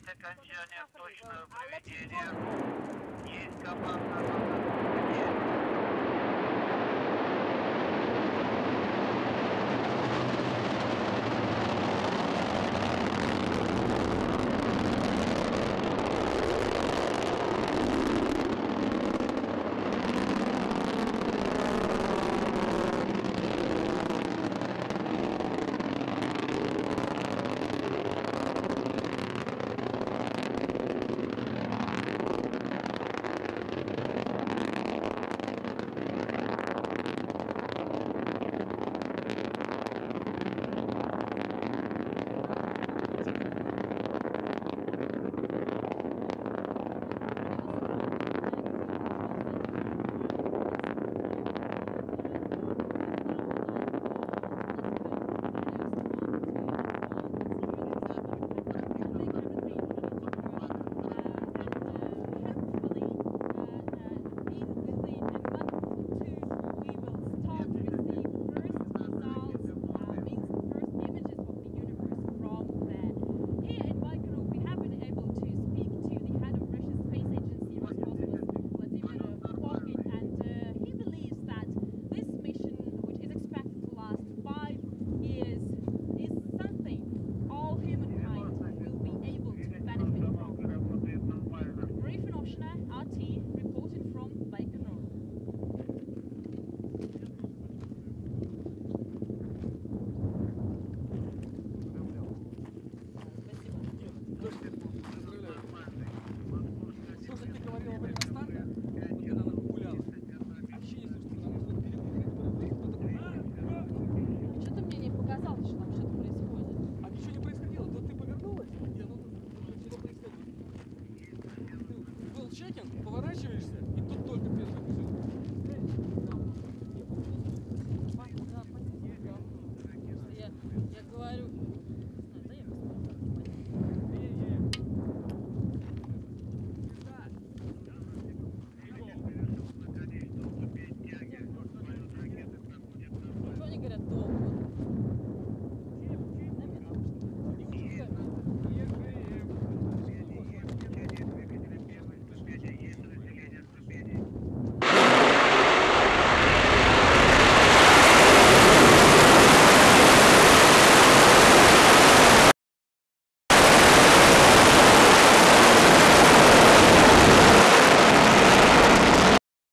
Есть окончание в точное поведение. Есть команда. あ。чекинг, поворачиваешься, и тут только